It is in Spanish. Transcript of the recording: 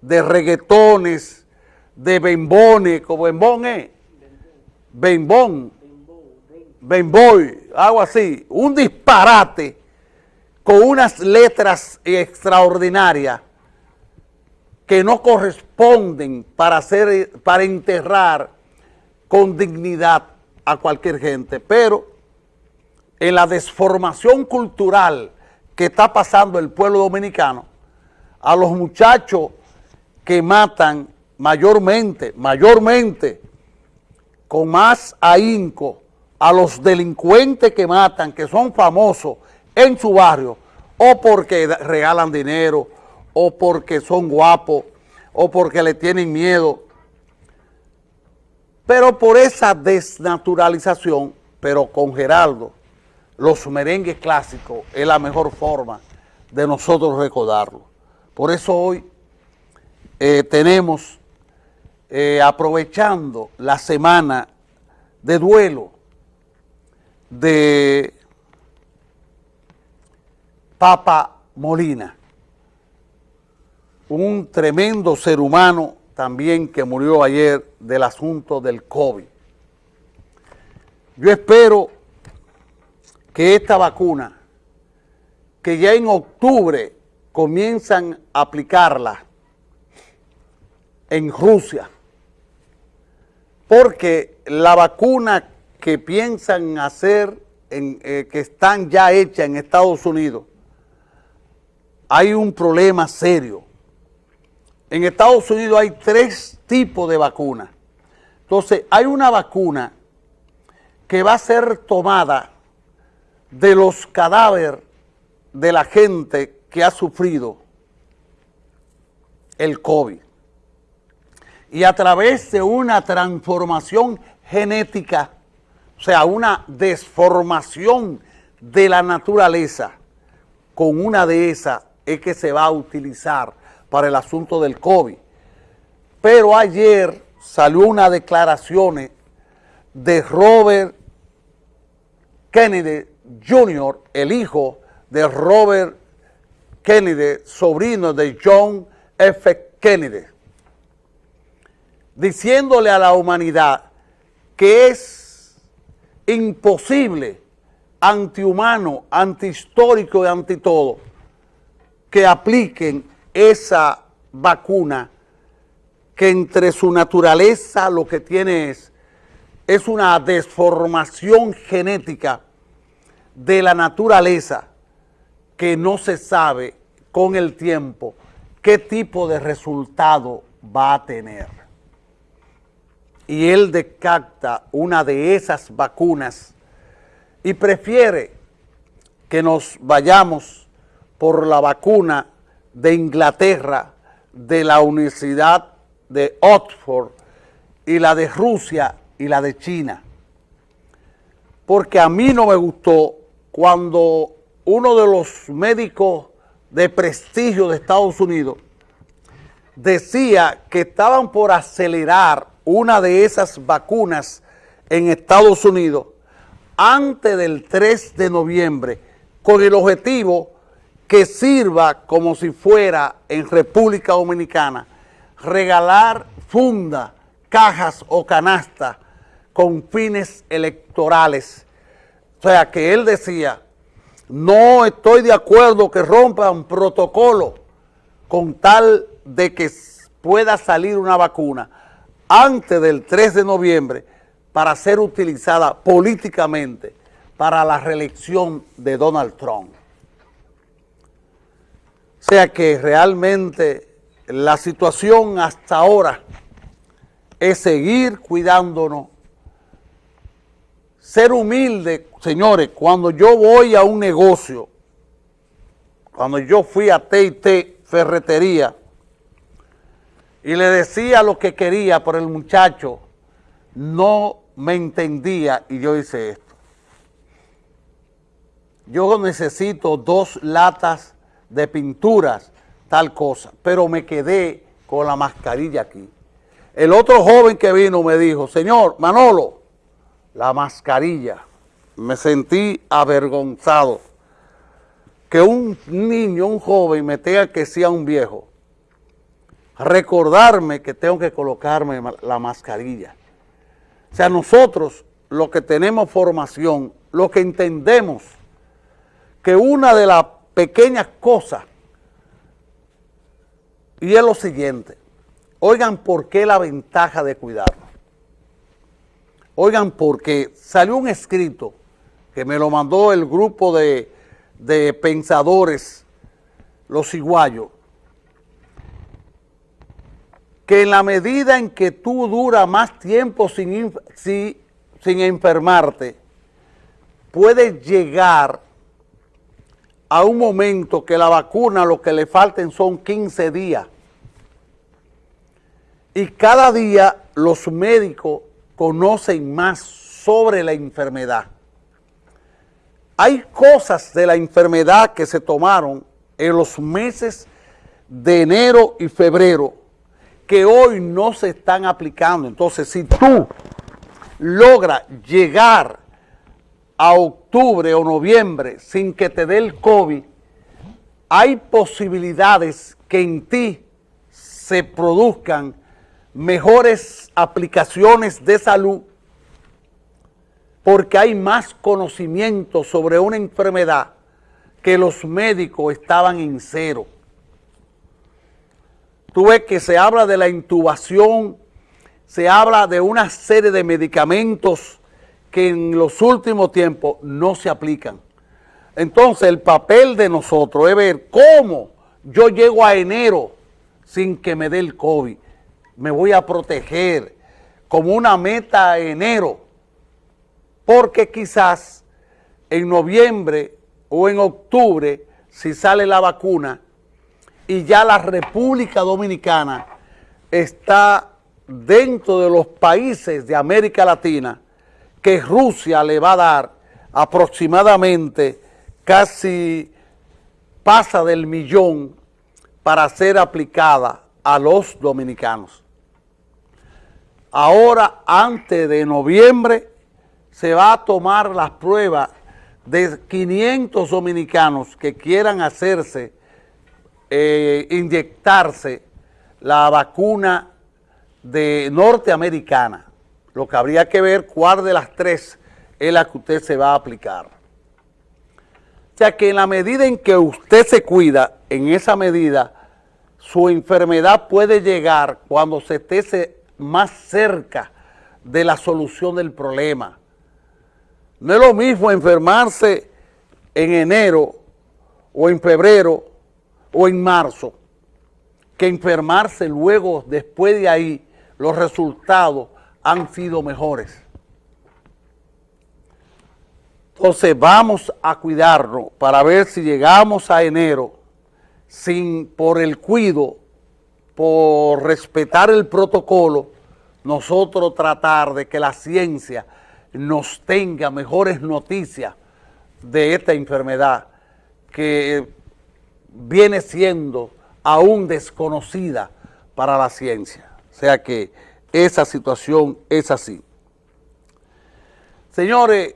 de reggaetones, de bembones, como bembón es, bembón, bemboy, algo así, un disparate con unas letras extraordinarias que no corresponden para, hacer, para enterrar con dignidad a cualquier gente, pero en la desformación cultural que está pasando el pueblo dominicano, a los muchachos que matan mayormente, mayormente, con más ahínco, a los delincuentes que matan, que son famosos en su barrio, o porque regalan dinero, o porque son guapos, o porque le tienen miedo. Pero por esa desnaturalización, pero con Geraldo, los merengues clásicos es la mejor forma de nosotros recordarlo. Por eso hoy eh, tenemos, eh, aprovechando la semana de duelo de Papa Molina, un tremendo ser humano también que murió ayer del asunto del COVID. Yo espero que esta vacuna, que ya en octubre comienzan a aplicarla en Rusia, porque la vacuna que piensan hacer, eh, que están ya hechas en Estados Unidos, hay un problema serio. En Estados Unidos hay tres tipos de vacunas. Entonces, hay una vacuna que va a ser tomada de los cadáveres de la gente que ha sufrido el COVID. Y a través de una transformación genética, o sea, una desformación de la naturaleza, con una de esas es que se va a utilizar para el asunto del COVID. Pero ayer salió una declaración de Robert Kennedy Jr., el hijo de Robert Kennedy, sobrino de John F. Kennedy, diciéndole a la humanidad que es imposible, antihumano, antihistórico y anti todo, que apliquen esa vacuna que entre su naturaleza lo que tiene es, es una desformación genética de la naturaleza que no se sabe con el tiempo qué tipo de resultado va a tener. Y él descarta una de esas vacunas y prefiere que nos vayamos por la vacuna de Inglaterra, de la Universidad de Oxford y la de Rusia y la de China. Porque a mí no me gustó cuando uno de los médicos de prestigio de Estados Unidos decía que estaban por acelerar una de esas vacunas en Estados Unidos antes del 3 de noviembre con el objetivo que sirva como si fuera en República Dominicana regalar funda, cajas o canastas con fines electorales. O sea, que él decía, no estoy de acuerdo que rompan protocolo con tal de que pueda salir una vacuna antes del 3 de noviembre para ser utilizada políticamente para la reelección de Donald Trump. O sea que realmente la situación hasta ahora es seguir cuidándonos ser humilde, señores, cuando yo voy a un negocio, cuando yo fui a T&T Ferretería y le decía lo que quería, por el muchacho no me entendía y yo hice esto. Yo necesito dos latas de pinturas, tal cosa, pero me quedé con la mascarilla aquí. El otro joven que vino me dijo, señor Manolo, la mascarilla. Me sentí avergonzado que un niño, un joven, me tenga que sea un viejo. Recordarme que tengo que colocarme la mascarilla. O sea, nosotros, los que tenemos formación, lo que entendemos que una de las pequeñas cosas, y es lo siguiente, oigan por qué la ventaja de cuidarnos. Oigan, porque salió un escrito que me lo mandó el grupo de, de pensadores, los ciguayos, que en la medida en que tú duras más tiempo sin, sin enfermarte, puedes llegar a un momento que la vacuna lo que le falten son 15 días. Y cada día los médicos conocen más sobre la enfermedad. Hay cosas de la enfermedad que se tomaron en los meses de enero y febrero que hoy no se están aplicando. Entonces, si tú logras llegar a octubre o noviembre sin que te dé el COVID, hay posibilidades que en ti se produzcan mejores aplicaciones de salud porque hay más conocimiento sobre una enfermedad que los médicos estaban en cero. Tú ves que se habla de la intubación, se habla de una serie de medicamentos que en los últimos tiempos no se aplican. Entonces el papel de nosotros es ver cómo yo llego a enero sin que me dé el COVID. Me voy a proteger como una meta a enero, porque quizás en noviembre o en octubre, si sale la vacuna, y ya la República Dominicana está dentro de los países de América Latina que Rusia le va a dar aproximadamente casi pasa del millón para ser aplicada a los dominicanos. Ahora, antes de noviembre, se va a tomar las pruebas de 500 dominicanos que quieran hacerse eh, inyectarse la vacuna de norteamericana, lo que habría que ver cuál de las tres es la que usted se va a aplicar. O sea que en la medida en que usted se cuida, en esa medida, su enfermedad puede llegar cuando se esté más cerca de la solución del problema. No es lo mismo enfermarse en enero o en febrero o en marzo, que enfermarse luego, después de ahí, los resultados han sido mejores. Entonces vamos a cuidarnos para ver si llegamos a enero sin, por el cuido, por respetar el protocolo, nosotros tratar de que la ciencia nos tenga mejores noticias de esta enfermedad que viene siendo aún desconocida para la ciencia. O sea que esa situación es así. Señores,